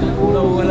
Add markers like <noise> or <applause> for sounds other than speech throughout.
Una buena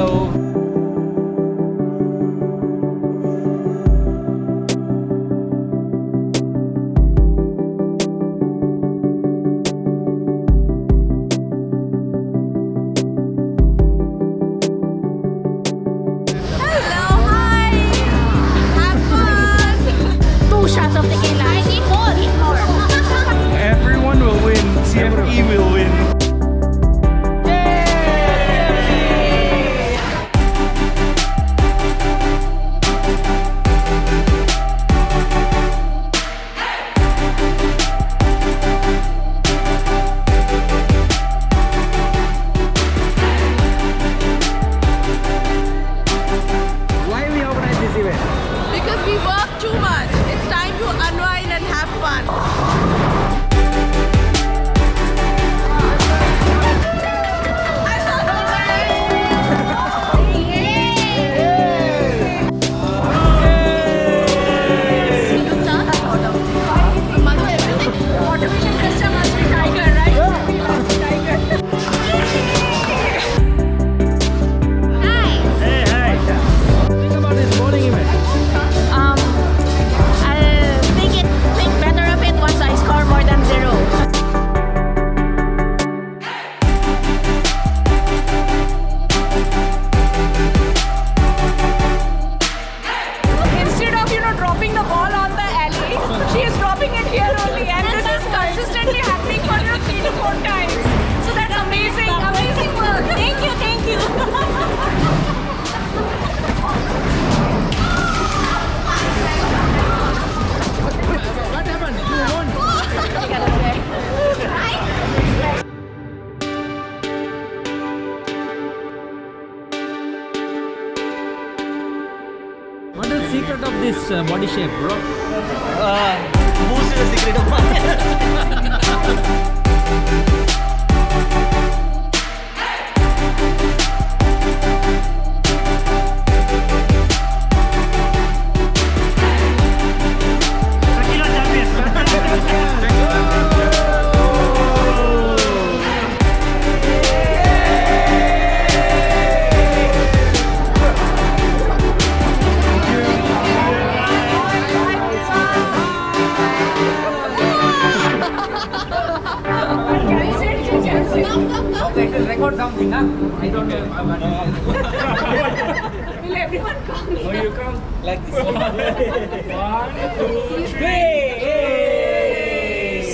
secret of this uh, body shape, bro? boost is the secret of <laughs> <laughs> mine. Okay, to record something, huh? I don't know. Will everyone come? Oh, you come? Like this. One, two, three. Yay!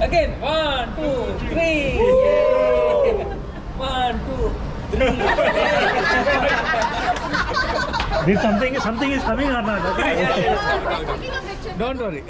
Again, one, two, three. Yay! One, two, three. Did something something is coming or not? Okay? Don't worry.